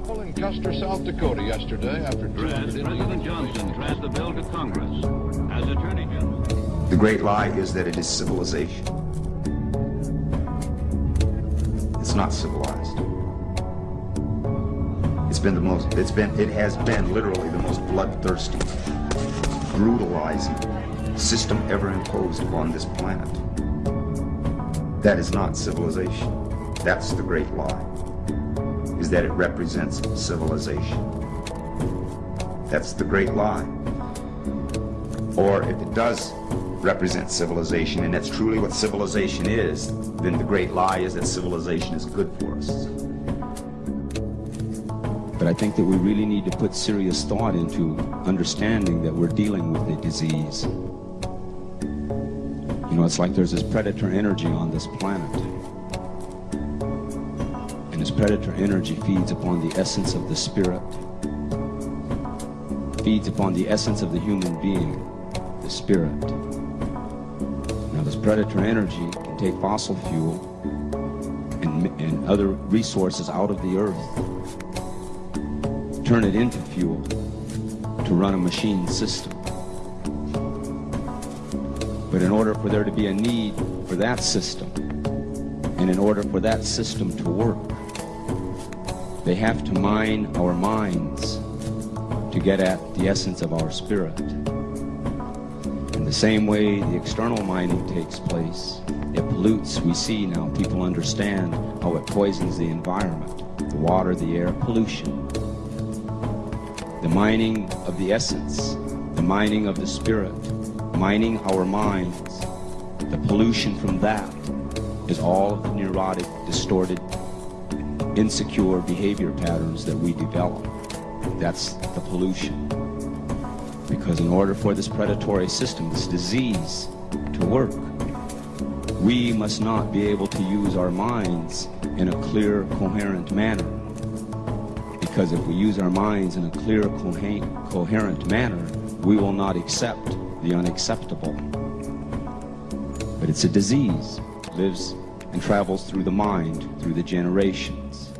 couple in Custer, South Dakota yesterday after 200 President Johnson transferred the bill to Congress as Attorney General. The great lie is that it is civilization. It's not civilized. It's been the most, it's been, it has been literally the most bloodthirsty, brutalizing system ever imposed upon this planet. That is not civilization. That's the great lie, is that it represents civilization. That's the great lie. Or if it does represent civilization, and that's truly what civilization is, then the great lie is that civilization is good for us. But I think that we really need to put serious thought into understanding that we're dealing with a disease. You know, it's like there's this predator energy on this planet. And this predator energy feeds upon the essence of the spirit, feeds upon the essence of the human being, the spirit. Now, this predator energy can take fossil fuel and, and other resources out of the earth turn it into fuel to run a machine system. But in order for there to be a need for that system, and in order for that system to work, they have to mine our minds to get at the essence of our spirit. In the same way the external mining takes place, it pollutes. We see now, people understand how it poisons the environment, the water, the air, pollution the mining of the essence, the mining of the spirit, mining our minds, the pollution from that is all neurotic, distorted, insecure behavior patterns that we develop. That's the pollution. Because in order for this predatory system, this disease, to work, we must not be able to use our minds in a clear, coherent manner because if we use our minds in a clear, coherent manner, we will not accept the unacceptable. But it's a disease, lives and travels through the mind, through the generations.